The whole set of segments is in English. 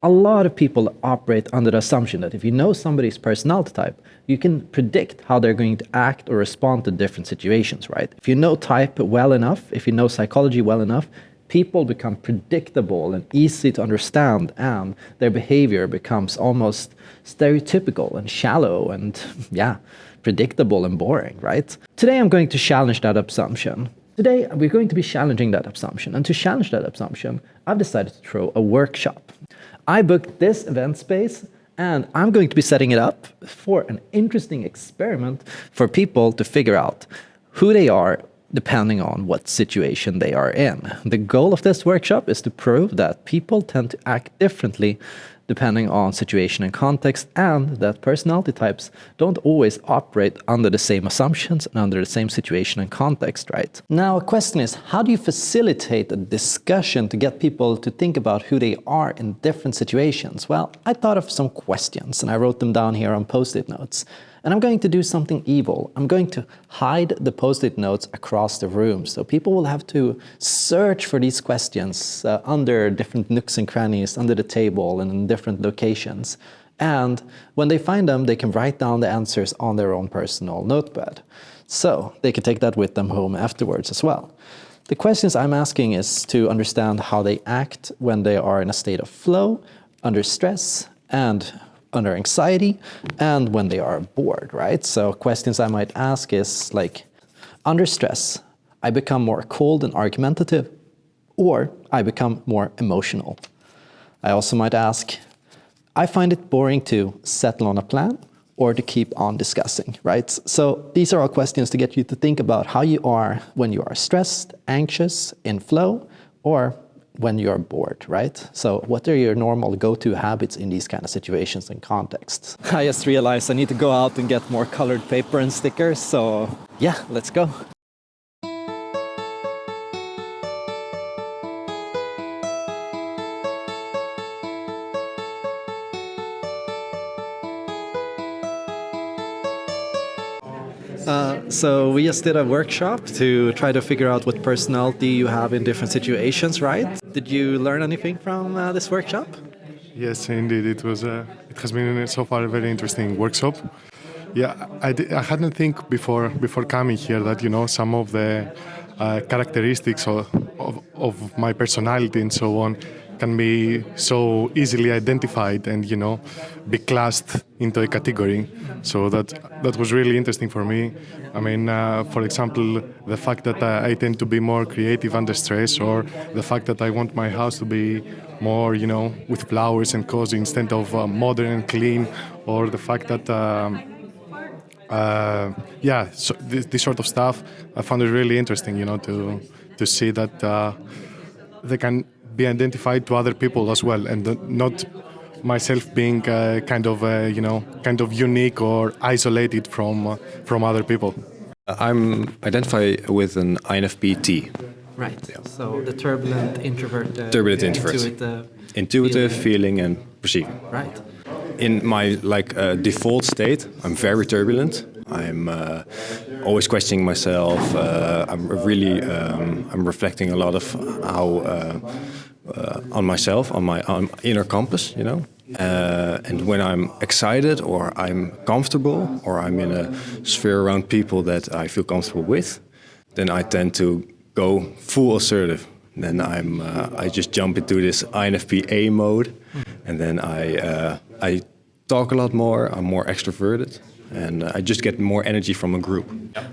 A lot of people operate under the assumption that if you know somebody's personality type, you can predict how they're going to act or respond to different situations, right? If you know type well enough, if you know psychology well enough, people become predictable and easy to understand and their behavior becomes almost stereotypical and shallow and yeah, predictable and boring, right? Today I'm going to challenge that assumption. Today we're going to be challenging that assumption and to challenge that assumption, I've decided to throw a workshop. I booked this event space and I'm going to be setting it up for an interesting experiment for people to figure out who they are depending on what situation they are in. The goal of this workshop is to prove that people tend to act differently depending on situation and context, and that personality types don't always operate under the same assumptions and under the same situation and context, right? Now, a question is, how do you facilitate a discussion to get people to think about who they are in different situations? Well, I thought of some questions and I wrote them down here on post-it notes. And I'm going to do something evil. I'm going to hide the post-it notes across the room. So people will have to search for these questions uh, under different nooks and crannies, under the table and in different locations. And when they find them, they can write down the answers on their own personal notepad. So they can take that with them home afterwards as well. The questions I'm asking is to understand how they act when they are in a state of flow, under stress, and under anxiety and when they are bored, right? So questions I might ask is like, under stress, I become more cold and argumentative, or I become more emotional. I also might ask, I find it boring to settle on a plan or to keep on discussing, right? So these are all questions to get you to think about how you are when you are stressed, anxious, in flow, or when you're bored, right? So what are your normal go-to habits in these kind of situations and contexts? I just realized I need to go out and get more colored paper and stickers, so yeah, let's go. So we just did a workshop to try to figure out what personality you have in different situations, right? Did you learn anything from uh, this workshop? Yes, indeed. It was. Uh, it has been so far a very interesting workshop. Yeah, I, I hadn't think before before coming here that you know some of the uh, characteristics of, of, of my personality and so on can be so easily identified and you know be classed into a category. So that that was really interesting for me. I mean uh, for example the fact that uh, i tend to be more creative under stress or the fact that i want my house to be more you know with flowers and cozy instead of uh, modern and clean or the fact that um, uh, yeah so this, this, sort of stuff i found it really interesting you know to to see that uh, they can be identified to other people as well, and not myself being uh, kind of uh, you know kind of unique or isolated from uh, from other people. I'm identified with an INFP-T. Right. Yeah. So the turbulent introvert. Uh, turbulent introvert. Intuitive, intuitive feeling. feeling. and perceiving. Right. In my like uh, default state, I'm very turbulent. I'm uh, always questioning myself. I'm really um, I'm reflecting a lot of how uh, on myself, on my on inner compass, you know. Uh, and when I'm excited or I'm comfortable or I'm in a sphere around people that I feel comfortable with, then I tend to go full assertive. Then I'm uh, I just jump into this INFP-A mode, and then I uh, I talk a lot more. I'm more extroverted and I just get more energy from a group.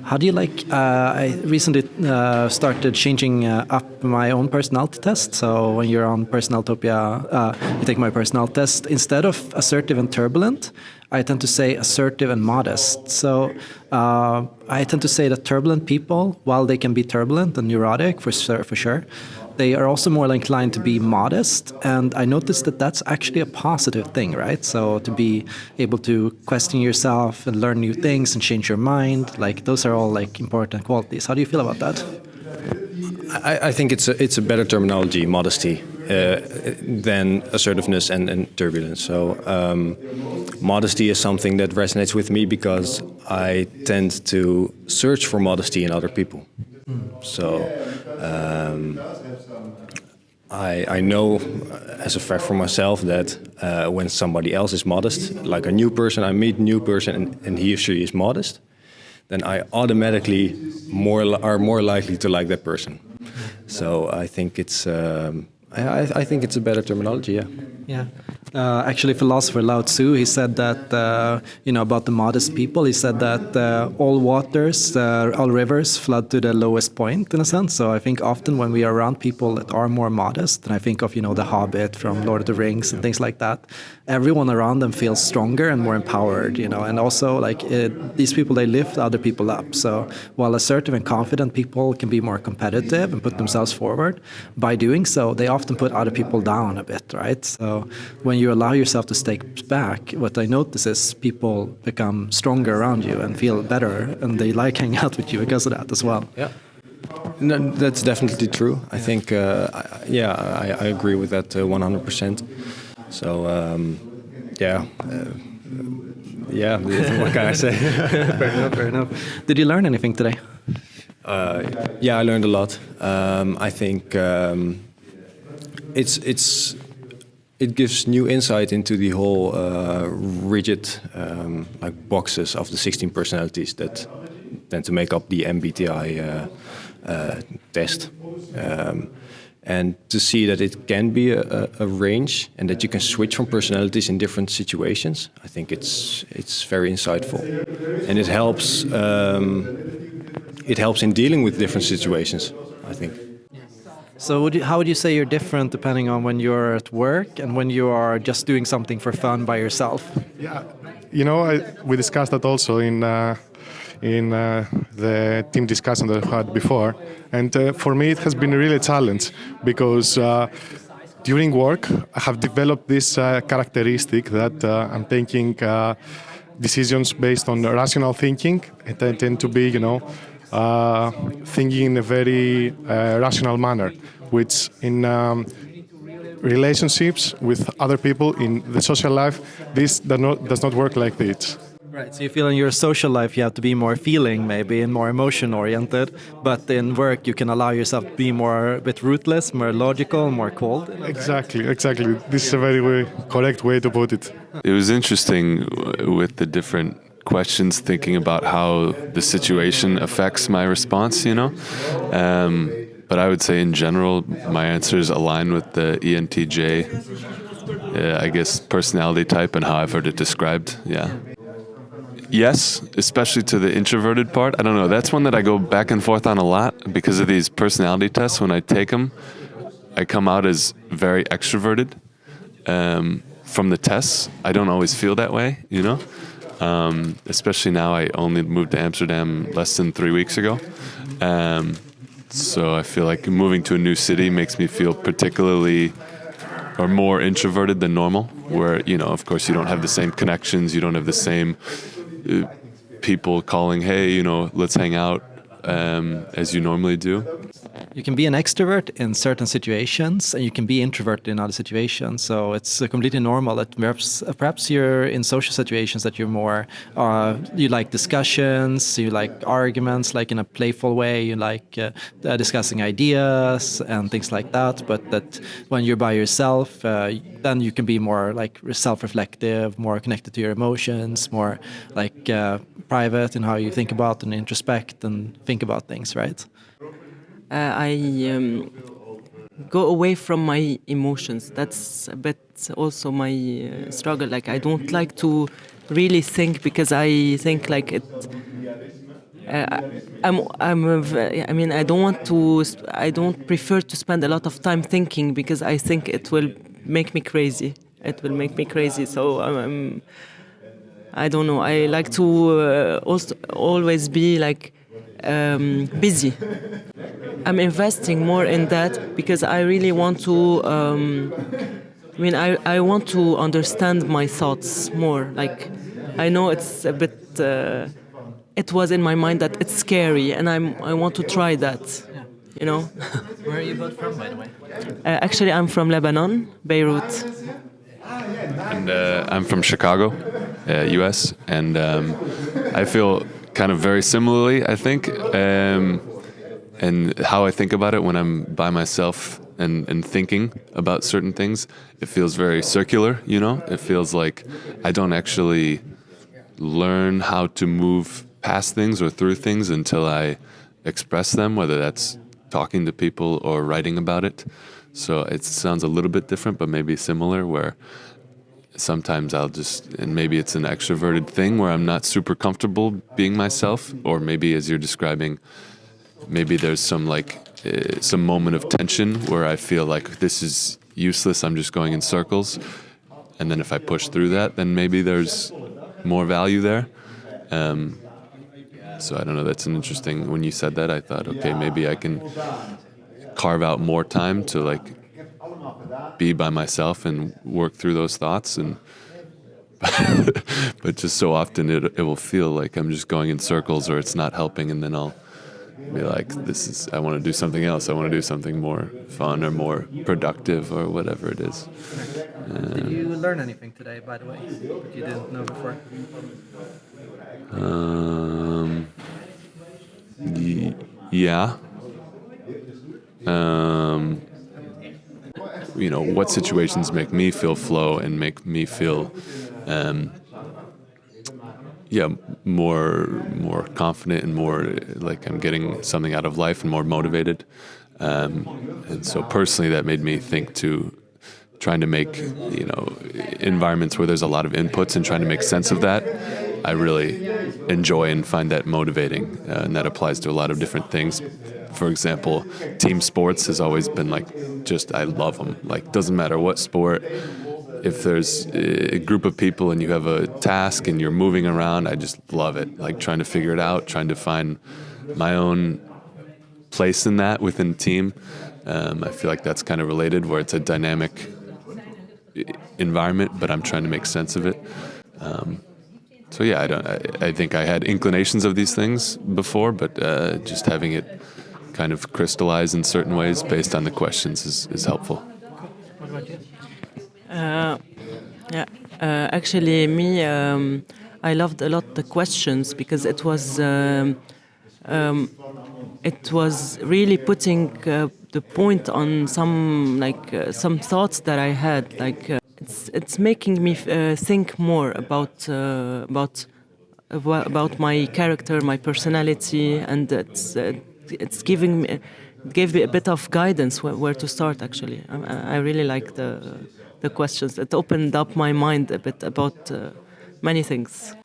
How do you like? Uh, I recently uh, started changing uh, up my own personality test. So when you're on Personalitopia, uh, you take my personality test. Instead of assertive and turbulent, I tend to say assertive and modest. So uh, I tend to say that turbulent people, while they can be turbulent and neurotic for for sure, they are also more inclined to be modest. And I noticed that that's actually a positive thing, right? So to be able to question yourself and learn new things and change your mind, like those are all like important qualities. How do you feel about that? I, I think it's a, it's a better terminology, modesty, uh, than assertiveness and, and turbulence. So um, modesty is something that resonates with me because I tend to search for modesty in other people. So um, I, I know as a fact for myself that uh, when somebody else is modest, like a new person, I meet new person and, and he or she is modest, then I automatically more are more likely to like that person. So I think it's um, I, I think it's a better terminology. Yeah. Yeah. Uh, actually, philosopher Lao Tzu, he said that, uh, you know, about the modest people, he said that uh, all waters, uh, all rivers flood to the lowest point, in a sense. So I think often when we are around people that are more modest, and I think of, you know, The Hobbit from Lord of the Rings and things like that, everyone around them feels stronger and more empowered, you know, and also like it, these people, they lift other people up. So while assertive and confident people can be more competitive and put themselves forward, by doing so, they often put other people down a bit, right? So when you allow yourself to stay back, what I notice is people become stronger around you and feel better, and they like hanging out with you because of that as well. Yeah. No, that's definitely true. I think, uh, I, yeah, I, I, agree with that uh, 100%. So, um, yeah. Uh, yeah, what can I say? fair enough, fair enough. Did you learn anything today? Uh, yeah, I learned a lot. Um, I think um, it's it's it gives new insight into the whole uh, rigid um, like boxes of the 16 personalities that tend to make up the MBTI uh, uh, test. And to see that it can be a, a, range and that you can switch from personalities in different situations, I think it's it's very insightful, and it helps. Um, it helps in dealing with different situations. I think. So would you, how would you say you're different depending on when you're at work and when you are just doing something for fun by yourself? Yeah, you know, I, we discussed that also in uh, in uh, the team discussion that I've had before, and uh, for me it has been really a challenge because. Uh, during work, I have developed this uh, characteristic that uh, I'm taking decisions based on rational thinking. And I tend to be, you know, uh, thinking in a very uh, rational manner, which in um, relationships with other people in the social life, this does not, does not work like this. Right, so you feel in your social life you have to be more feeling maybe and more emotion oriented, but in work you can allow yourself to be more a bit ruthless, more logical, more cold. Exactly, exactly. This is a very way, correct way to put it. It was interesting with the different questions thinking about how the situation affects my response, you know. Um, but I would say in general, my answers align with the ENTJ, uh, I guess, personality type and how I've heard it described. Yeah. Yes, especially to the introverted part. I don't know. That's one that I go back and forth on a lot because of these personality tests. When I take them, I come out as very extroverted. Um, from the tests, I don't always feel that way, you know. Um, especially now, I only moved to Amsterdam less than three weeks ago. Um, so I feel like moving to a new city makes me feel particularly or more introverted than normal, where, you know, of course, you don't have the same connections, you don't have the same people calling, hey, you know, let's hang out um, as you normally do. You can be an extrovert in certain situations, and you can be introverted in other situations. So it's uh, completely normal that perhaps uh, perhaps you're in social situations that you're more uh, you like discussions, you like arguments, like in a playful way. You like uh, uh discussing ideas and things like that. But that when you're by yourself, uh, then you can be more like self-reflective, more connected to your emotions, more like private in how you think about and introspect and think about things, right? Uh, I um, go away from my emotions. That's a bit also my uh, struggle. Like I don't like to really think because I think like it. Uh, I'm, I'm, I mean, I don't want to, I don't prefer to spend a lot of time thinking because I think it will make me crazy. It will make me crazy. So I'm, I'm I don't know. I like to uh, also always be like um, busy. I'm investing more in that because I really want to. Um, I mean, I, I want to understand my thoughts more. Like, I know it's a bit. Uh, it was in my mind that it's scary, and I'm. I want to try that. You know. Where are you both from, by the way? Uh, actually, I'm from Lebanon, Beirut. And uh, I'm from Chicago, U.S. Uh, and um, I feel kind of very similarly, I think. Um, and how I think about it when I'm by myself and, and thinking about certain things, it feels very circular, you know? It feels like I don't actually learn how to move past things or through things until I express them, whether that's talking to people or writing about it. So it sounds a little bit different, but maybe similar, where sometimes I'll just, and maybe it's an extroverted thing where I'm not super comfortable being myself, or maybe as you're describing, maybe there's some like uh, some moment of tension where I feel like this is useless. I'm just going in circles, and then if I push through that, then maybe there's more value there. Um, so I don't know. That's an interesting. When you said that, I thought, okay, maybe I can carve out more time to like be by myself and work through those thoughts and but just so often it, it will feel like I'm just going in circles or it's not helping and then I'll be like this is I want to do something else. I want to do something more fun or more productive or whatever it is. Um, did you learn anything today by the way that you didn't know before? Um, yeah. Um, you know what situations make me feel flow and make me feel um, yeah more more confident and more like I'm getting something out of life and more motivated. Um, and so personally that made me think to trying to make you know environments where there's a lot of inputs and trying to make sense of that I really enjoy and find that motivating uh, and that applies to a lot of different things for example, team sports has always been like just I love them. Like doesn't matter what sport. If there's a group of people and you have a task and you're moving around, I just love it. Like trying to figure it out, trying to find my own place in that within team. Um, I feel like that's kind of related, where it's a dynamic environment, but I'm trying to make sense of it. Um, so yeah, I don't. I, I, think I had inclinations of these things before, but uh, just having it kind of crystallize in certain ways based on the questions is, is helpful. Uh, yeah, uh, actually, me, um, I loved a lot the questions because it was um, um, it was really putting uh, the point on some like uh, some thoughts that I had. Like uh, it's it's making me uh, think more about about about my character, my personality, and it's it's giving me gave me a bit of guidance where, where to start. Actually, I, I, really like the the questions. It opened up my mind a bit about uh, many things.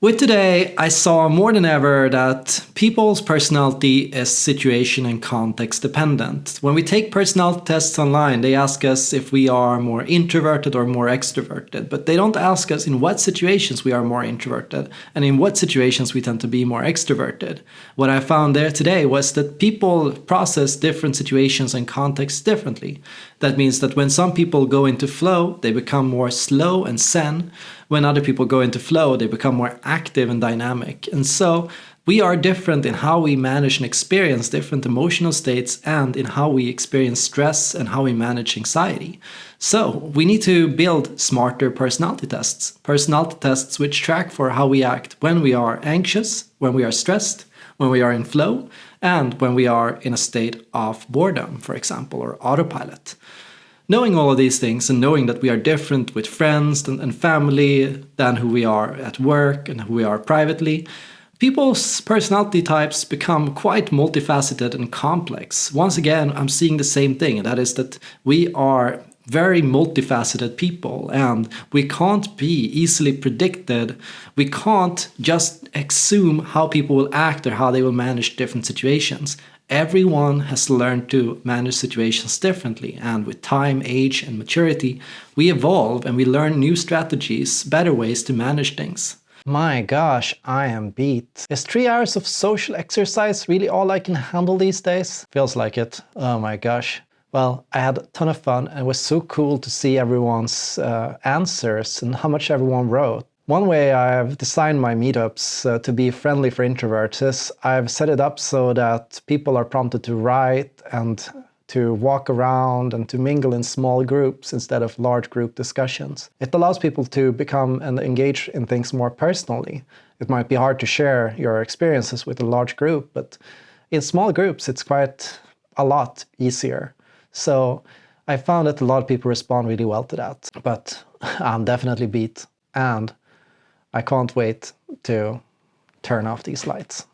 With today, I saw more than ever that people's personality is situation and context dependent. When we take personality tests online, they ask us if we are more introverted or more extroverted, but they don't ask us in what situations we are more introverted and in what situations we tend to be more extroverted. What I found there today was that people process different situations and contexts differently. That means that when some people go into flow, they become more slow and zen. When other people go into flow, they become more active and dynamic. And so we are different in how we manage and experience different emotional states and in how we experience stress and how we manage anxiety. So we need to build smarter personality tests. Personality tests which track for how we act when we are anxious, when we are stressed, when we are in flow, and when we are in a state of boredom, for example, or autopilot. Knowing all of these things and knowing that we are different with friends and, family than who we are at work and who we are privately, People's personality types become quite multifaceted and complex. Once again, I'm seeing the same thing, and that is that we are very multifaceted people and we can't be easily predicted. We can't just assume how people will act or how they will manage different situations. Everyone has learned to manage situations differently, and with time, age, and maturity, we evolve and we learn new strategies, better ways to manage things. My gosh, I am beat. Is three hours of social exercise really all I can handle these days? Feels like it. Oh my gosh. Well, I had a ton of fun and it was so cool to see everyone's uh, answers and how much everyone wrote. One way I've designed my meetups uh, to be friendly for introverts is I've set it up so that people are prompted to write and to walk around and to mingle in small groups instead of large group discussions. It allows people to become and engage in things more personally. It might be hard to share your experiences with a large group, but in small groups it's quite a lot easier. So I found that a lot of people respond really well to that, but I'm definitely beat and I can't wait to turn off these lights.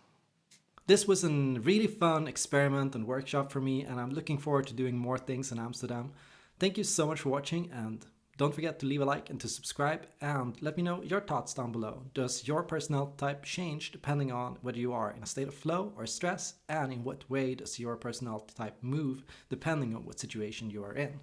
This was a really fun experiment and workshop for me and I'm looking forward to doing more things in Amsterdam. Thank you so much for watching and don't forget to leave a like and to subscribe and let me know your thoughts down below. Does your personality type change depending on whether you are in a state of flow or stress and in what way does your personality type move depending on what situation you are in?